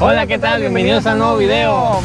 Hola, ¿qué tal? Bienvenidos a un nuevo video.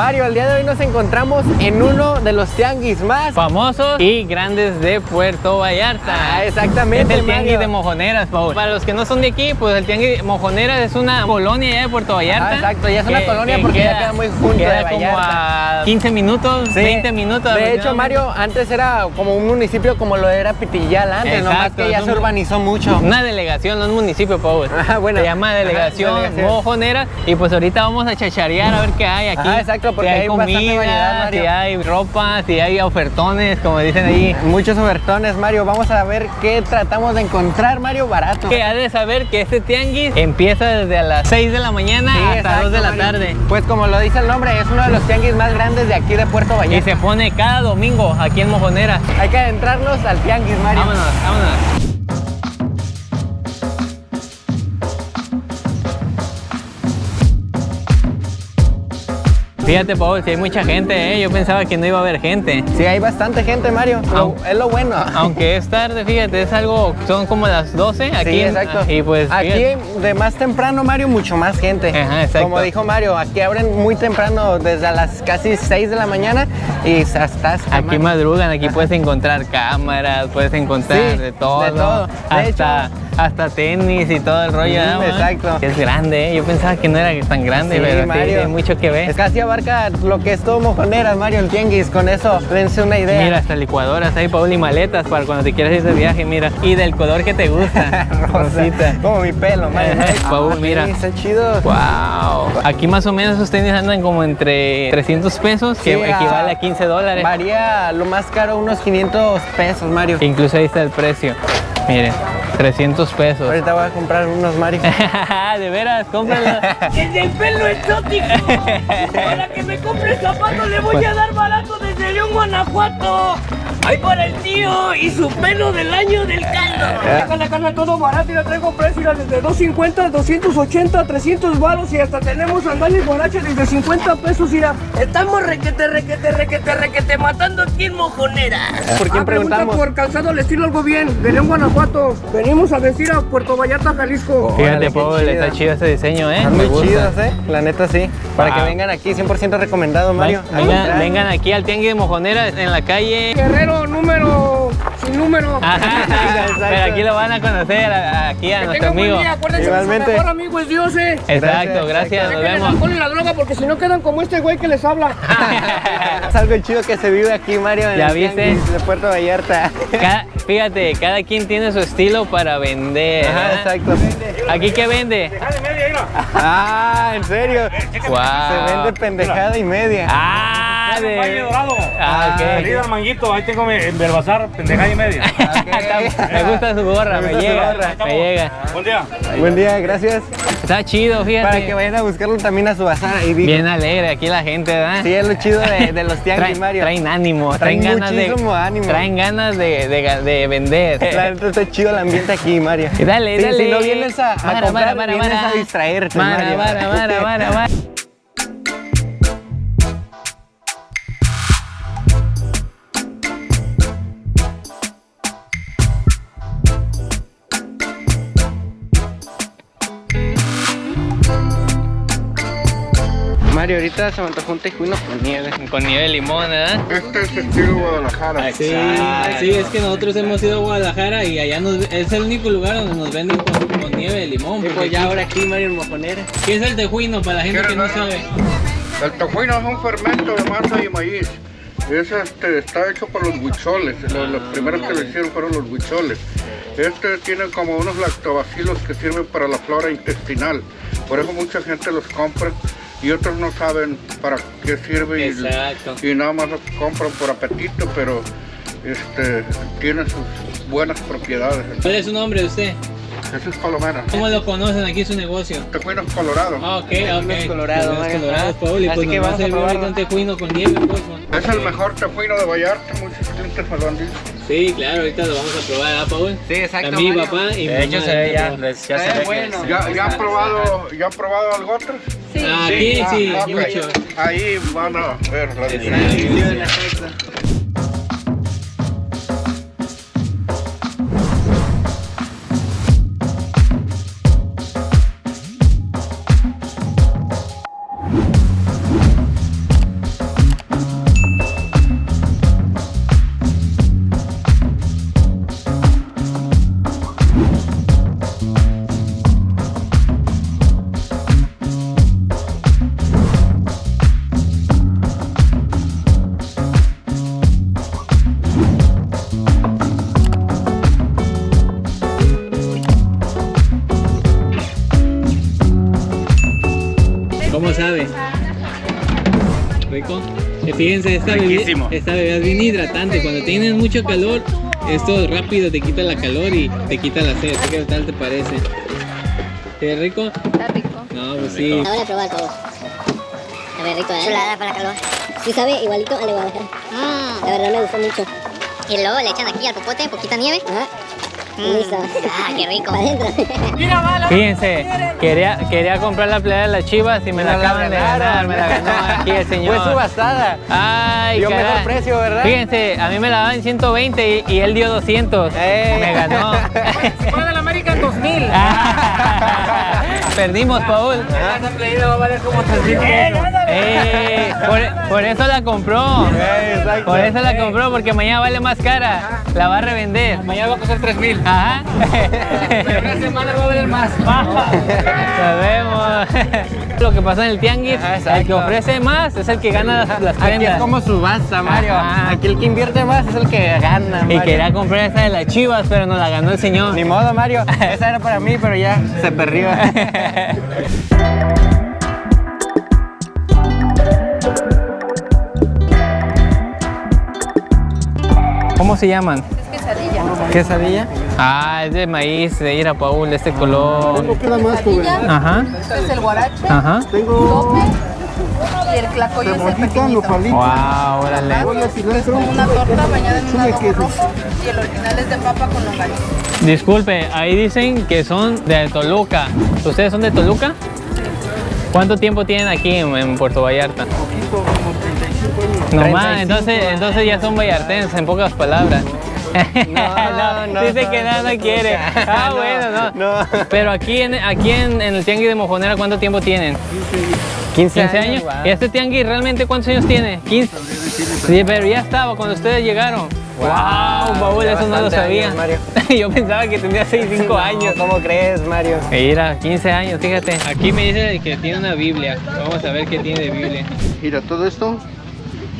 Mario, el día de hoy nos encontramos en uno de los tianguis más famosos y grandes de Puerto Vallarta. Ah, exactamente, Es el tianguis de Mojoneras, Paul. Para los que no son de aquí, pues el tianguis de Mojoneras es una colonia ya de Puerto Vallarta. Ah, exacto, ya es una colonia porque ya queda muy junto queda de como a 15 minutos, Sí. 20 minutos. De hecho. Mario, antes era como un municipio como lo era Pitillal antes, nomás Exacto, que ya se urbanizó mucho. Una delegación, no un municipio, Paul. Ah, bueno. Se llama Ajá, delegación, delegación. Mojoneras. Y pues ahorita vamos a chacharear a ver qué hay aquí. Ajá, exacto, porque si hay, hay bastante comida, variedad, Mario. si hay ropa, si hay ofertones, como dicen ahí. Muchos ofertones, Mario. Vamos a ver qué tratamos de encontrar, Mario, barato. Que ha de saber que este tianguis empieza desde a las 6 de la mañana Sí, hasta exacto, 2 de la Mario. tarde. Pues como lo dice el nombre, es uno de los tianguis más grandes de aquí de Puerto Y Vallarta. se pone cada domingo aquí en Mojonera. Hay que adentrarnos al tianguis, Mario. Vámonos, vámonos. Fíjate, Paul, si hay mucha gente, ¿eh? yo pensaba que no iba a haber gente. Sí, hay bastante gente, Mario. Au. es lo bueno. Aunque es tarde, fíjate, es algo, son como las 12 aquí. sí, exacto. Y pues, aquí fíjate. de más temprano, Mario, mucho más gente. Ajá, exacto. Como dijo Mario, aquí abren muy temprano, desde a las casi 6 de la mañana y hasta Aquí madrugan, aquí puedes encontrar cámaras, puedes encontrar Sí, de todo. de todo. De hasta, hasta tenis y todo el rollo. Ujú, ¿no, man? exacto. Es grande, ¿eh? yo pensaba que no era tan grande, Sí, pero sí, Mario. hay mucho que ver. Es casi abarca lo que es todo Mojoneras, Mario, el tianguis. Con eso, dense una idea. Mira, hasta licuadoras hay, Paul, y maletas para cuando te quieras ir de viaje, mira. Y del color que te gusta. Rosita. Como mi pelo, Mario. Paul, Ah, mira. Sí, está chido. Wow. Aquí más o menos esos tenis andan como entre 300 pesos, que Sí, equivale ah, a 15 dólares. Varía lo más caro, unos 500 pesos, Mario. Incluso ahí está el precio. Miren, 300 pesos. Ahorita voy a comprar unos, Mario. de veras, cómpralo. ¡El del pelo exótico! Para que me compre zapatos le voy a dar barato desde León, Guanajuato. ¡Ay, para el tío! Y su pelo del año del caldo. Deja la carne todo barato y la traigo precio desde 250, 280, 300 baros y hasta tenemos sandalias borrachas desde 50 pesos. Mira, estamos requete, requete, requete, requete matando aquí en Mojonera. ¿Por quién Ah, pregunta preguntamos? por calzado al estilo algo bien. De León, Guanajuato. Venimos a decir a Puerto Vallarta, Jalisco. Fíjate, Órale, qué Paul, está chido este diseño, ¿eh? Muy chidos, ¿eh? La neta, sí. Para que Wow. vengan aquí, 100% recomendado, Mario. Vengan, Ahí aquí al Tianguis de Mojonera en la calle. Guerrero número sin número. Ajá, Exacto. pero aquí lo van a conocer aquí a Que nuestro amigo. día, acuérdense que Igualmente. su mejor amigo es Dios, eh. Exacto, Gracias, gracias, nos vemos. y la droga porque si no quedan como este güey que les habla. Es algo chido que se vive aquí, Mario. En ¿Ya el viste? de Puerto Vallarta. Cada- fíjate, cada quien tiene su estilo para vender. Ajá, ¿verdad? exacto. ¿Aquí qué vende? Ah, ¿en serio? Wow. Se vende pendejada y media. Ah, de... Valle Dorado. Ah, ok. Salida al manguito, ahí tengo mi en Belbazar, pendejada y media. Está- me gusta su gorra, Me me, llega, gorra. me llega. Buen día. Buen día, gracias. Está chido, fíjate. Para que vayan a buscarlo también a su bazar. Ahí vi- Bien alegre aquí la gente, ¿verdad? Sí, es lo chido de, de los tianguis, Traen, Mario. traen ánimo, Traen traen, ganas de, muchísimo ánimo. traen ganas de, de, de vender. La neta está chido el ambiente aquí, Mario. Y dale, Sí, dale. Si no vienes a, a Mara, comprar, mara, mara, vienes mara. a distraerte, Mara, Mario. mara, mara, mara, mara. Mario, ahorita se me antojó un tejuino con nieve. Con nieve de limón, ¿verdad? Este es estilo Guadalajara. Sí, sí, es que nosotros hemos ido a Guadalajara y allá nos, es el único lugar donde nos venden con, con nieve de limón. Pues ya ahora aquí, Mario, en Mojonera. ¿Qué es el tejuino para la gente que no sabe? El tejuino es un fermento de masa y maíz. Es, este, está hecho por los huicholes. Los, los primeros que lo hicieron fueron los huicholes. Este tiene como unos lactobacilos que sirven para la flora intestinal. Por eso mucha gente los compra y otros no saben para qué sirve y, y nada más los compran por apetito, pero este, tiene sus buenas propiedades. ¿Cuál es su nombre de usted? Jesús Palomera. ¿Cómo lo conocen aquí su negocio? Tejuino es colorado. Ah, ok, ok. colorado, colorados, Paul, y Así pues a probarlo. un tejuino con nieve, pues. Es el mejor tejuino de Vallarta, muchos clientes me lo han dicho. Sí, claro, ahorita lo vamos a probar, ¿ah, Paul? Sí, exacto, A mi Mario. papá y mi De hecho mamá se ve ya, les- ya se Está ve bueno. ¿Ya, ya han probado, ya han probado algo otro? Ah, Aquí sí, Ah, mucho. Ahí van a ver la diferencia. Fíjense, esta bebida, esta bebida es bien hidratante. Cuando tienes mucho calor, esto rápido te quita la calor y te quita la sed. ¿Qué tal te parece? ¿Qué rico? Está rico. No, pues sí. Ahora de probar todo. A ver, rico, ¿eh? Chulada para calor. Sí sabe igualito al de Guadalajara. Mmm. La verdad me gustó mucho. Y luego le echan aquí al popote poquita nieve. Ajá. Listo. Ah, qué rico. Fíjense, quería, quería comprar la playa de las chivas y me la la acaban de ganar, me la ganó aquí el señor. Fue subastada. Ay, Dio caray. mejor precio, ¿verdad? Fíjense, a mí me la daban en 120 y, y él dio 200. ¡Ey! Me ganó. Fue del América en 2000. Perdimos, Paul. Esa playera va a valer como 3 mil pesos. Eh, por, por eso la compró. Eh, exacto. Por eso la compró, porque mañana vale más cara. La va a revender. Mañana va a costar 3 mil. Ajá. Pero una semana va a valer más. Sabemos. Lo que pasa en el tianguis, Ajá, el que ofrece más es el que gana las, las Aquí es prendas. como subasta, Mario. Ajá. Aquí el que invierte más es el que gana, Y Mario. quería comprar esa de las chivas, pero no la ganó el señor. Ni modo, Mario. Esa era para mí, pero ya se perdió. ¿Cómo se llaman? ¿Quesadilla? Ah, es de maíz, de ira Paul, de este color. Quesadilla, Ajá, este es el guarache, ajá. tope y el tlacoyo es el pequeñito. Wow, órale. Es como una torta bañada en un adobo rojo y el original es de papa con longaniza. Disculpe, ahí dicen que son de Toluca. ¿Ustedes son de Toluca? ¿Cuánto tiempo tienen aquí en, en Puerto Vallarta? No más, entonces, entonces ya son vallartenses en pocas palabras. No, no, dice no, que nada no, quiere. Ah, no, bueno, no. no. Pero aquí en, aquí en, en el tianguis de Mojonera, ¿cuánto tiempo tienen? 15, 15 años. wow. ¿Y este tianguis realmente cuántos años tiene? 15. Sí, pero ya estaba cuando ustedes llegaron. Wow, Paul, ya eso no lo sabía. años, Mario. Yo pensaba que tenía 6, 5 años. ¿Cómo crees, Mario? Mira, 15 años, fíjate. Aquí me dice que tiene una Biblia. Vamos a ver qué tiene de Biblia. Mira, todo esto,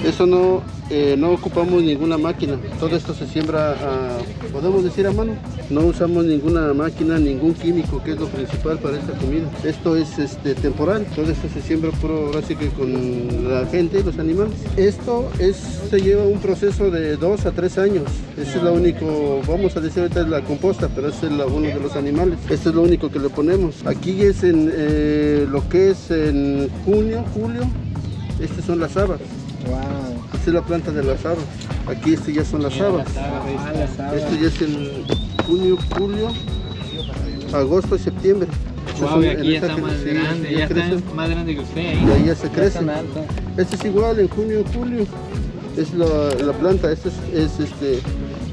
eso no, eh, no ocupamos ninguna máquina. Todo esto se siembra, a, podemos decir a mano. No usamos ninguna máquina, ningún químico, que es lo principal para esta comida. Esto es este, temporal. Todo esto se siembra puro, ahora que con la gente y los animales. Esto es, se lleva un proceso de dos a tres años. Ese es lo único, vamos a decir ahorita es la composta, pero es la- uno de los animales. Esto es lo único que le ponemos. Aquí es en eh, lo que es en junio, julio. Estas son las habas. Esta es la planta de las habas. Aquí este ya son las habas. Esto ya es en junio, julio, agosto y septiembre. Wow, y aquí ya está más sí, grande. ya Ya está más grande que usted Y ahí. ahí ya se crece. Este es igual en junio, julio. Es la, la planta. Este es, es, este.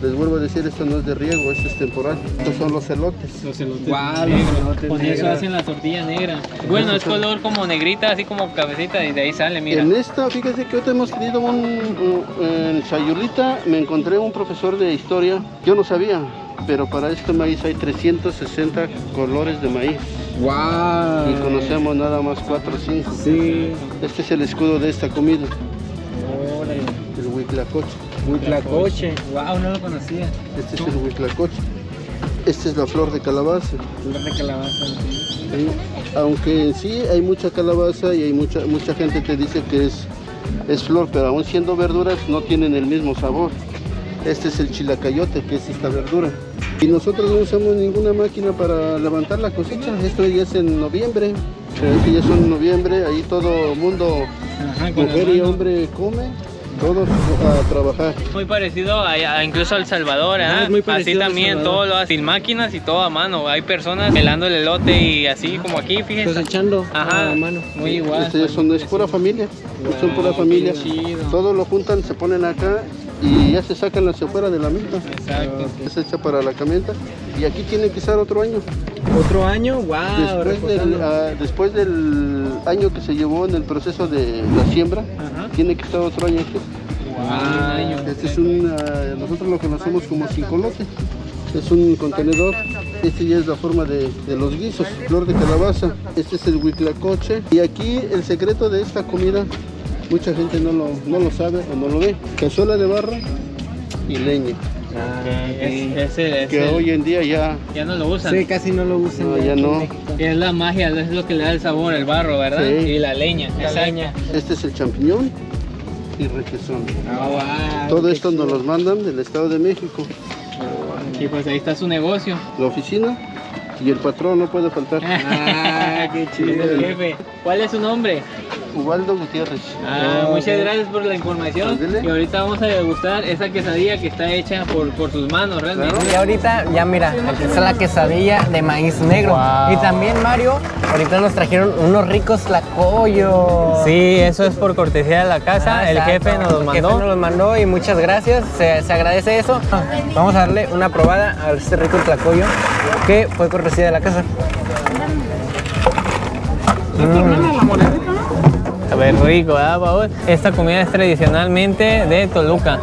Les vuelvo a decir, esto no es de riego, esto es temporal. Estos son los elotes. Los elotes Guau, los negros. elotes Con eso negros. hacen la tortilla negra. Bueno, es color como negrita, así como cabecita y de ahí sale, mira. En esta, fíjese que ahorita hemos tenido un, un- en Sayulita, me encontré un profesor de historia, yo no sabía, pero para este maíz hay 360 colores de maíz. Wow. Y conocemos nada más 4 o 5. Sí. Este es el escudo de esta comida, el huitlacoche. Huitlacoche. Wow, no lo conocía. Este es el huitlacoche. Esta es la flor de calabaza. Flor de calabaza. Sí, Aunque sí hay mucha calabaza y hay mucha, mucha gente te dice que es, es flor, pero aún siendo verduras no tienen el mismo sabor. Este es el chilacayote, que es esta verdura. Y nosotros no usamos ninguna máquina para levantar la cosecha. Esto ya es en noviembre. Ya es en noviembre, ahí todo mundo, Ajá, mujer y hombre come, todos a trabajar. Muy parecido a, a incluso al Salvador, Ah, ¿eh? es muy Así también, todo lo hace sin máquinas y todo a mano. Hay personas pelando el elote y así como aquí, fíjense. Cosechando Ajá, a mano. Muy igual. Este son, es pura familia, son pura familia. chido. Todo lo juntan, se ponen acá y ya se sacan hacia afuera de la milpa. Exacto. Es hecha para la camioneta y aquí tiene que estar otro año. Otro año, wow. Después del, ah, después del año que se llevó en el proceso de la siembra, Ajá. tiene que estar otro año aquí. Wow. Este es un, ah, nosotros lo conocemos como cincolote. Es un contenedor. Este ya es la forma de, de los guisos. Flor de calabaza. Este es el huitlacoche. Y aquí el secreto de esta comida, mucha gente no lo, no lo sabe o no lo ve. Cazuela de barro y leña. Es, es el- es Que el- hoy en día ya, ya no lo usan. Sí, casi no lo usan. no, ya no. Es la magia, es lo que le da el sabor, el barro, ¿verdad? Sí. Y la leña. La leña. Este es el champiñón. y requesón. Todo esto nos los mandan del Estado de México. Y pues ahí está su negocio. La oficina y el patrón no puede faltar. Ah, qué chido, jefe. ¿Cuál es su nombre? Ubaldo Gutiérrez. Ah, muchas gracias por la información. Ándele. Y ahorita vamos a degustar esa quesadilla que está hecha por, por tus manos, realmente. Y ahorita, ya mira, aquí está la quesadilla de maíz negro. Wow. Y también, Mario, ahorita nos trajeron unos ricos tlacoyos. Sí, eso es por cortesía de la casa. Ah, el exacto. jefe nos los El jefe mandó. nos los mandó y muchas gracias. Se, se agradece eso. Vamos a darle una probada a este rico tlacoyo que fue cortesía de la casa. Ver, rico, ¿verdad, Paul? Esta comida es tradicionalmente de Toluca.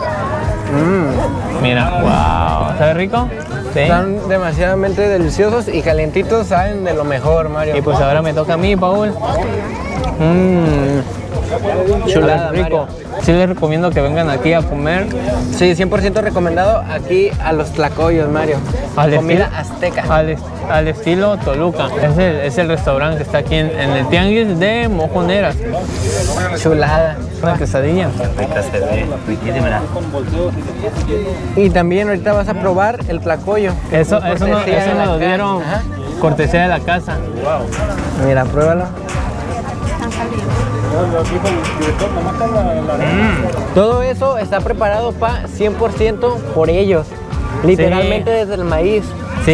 Mm. Mira, wow. ¿Sabe rico? Sí. Están demasiadamente deliciosos y calientitos, saben de lo mejor, Mario. Y pues ahora me toca a mí, Paul. Mmm. Chulada, rico. Sí les recomiendo que vengan aquí a comer. Sí, 100% recomendado aquí a los tlacoyos, Mario. Al Comida azteca. Al, est- al estilo Toluca. Es el, es el restaurante que está aquí en, en el Tianguis de Mojoneras. Chulada. Una quesadilla. Y también ahorita vas a probar el tlacoyo. Eso, fue eso, no, cortesía eso de nos la lo casa. dieron Ajá. cortesía de la casa. Mira, pruébalo. Todo eso está preparado pa 100% por ellos. Literalmente desde el maíz. Sí,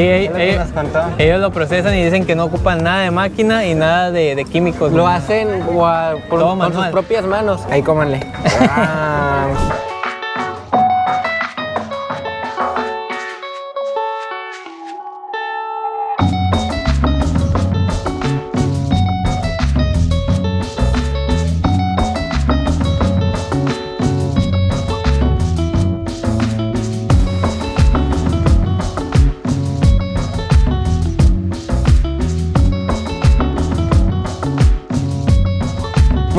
ellos, lo procesan y dicen que no ocupan nada de máquina y nada de, de químicos. Lo hacen por- con sus propias manos. Ahí cómanle. Ah.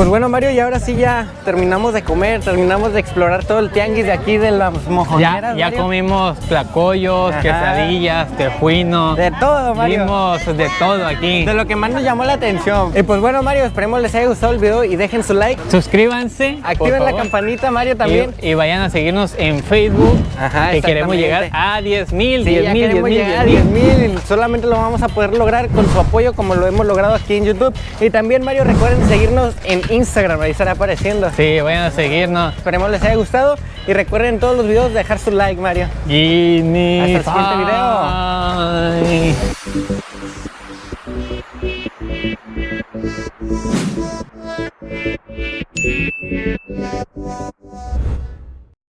Pues bueno, Mario, y ahora sí ya terminamos de comer, terminamos de explorar todo el tianguis de aquí de las mojoneras. Ya, ya Mario. comimos tlacoyos, Ajá. quesadillas, tejuinos. De todo, Mario. Vimos de todo aquí. De lo que más nos llamó la atención. Y pues bueno, Mario, esperemos les haya gustado el video y dejen su like. Suscríbanse. Activen la campanita, Mario, también. Y, y vayan a seguirnos en Facebook. Ajá, que queremos llegar a 10 mil, Sí, 10 ya mil, 10 queremos mil, a 10 10 mil. Solamente lo vamos a poder lograr con su apoyo como lo hemos logrado aquí en YouTube. Y también, Mario, recuerden seguirnos en Instagram, ahí estará apareciendo. Sí, vayan a seguirnos. Esperemos les haya gustado y recuerden todos los videos dejar su like, Mario. Y ni Hasta el siguiente video.